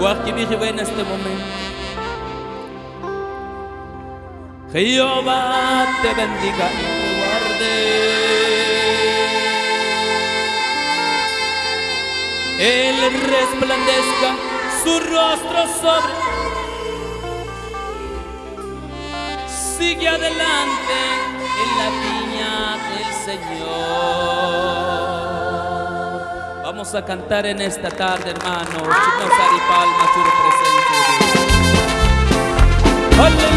Guajibiribe en este momento. Jehová te bendiga y te guarde. Él resplandezca su rostro sobre. Sigue adelante en la viña Vamos a cantar en esta tarde, hermanos. Chicos, Palma, su presencia. Aleluya.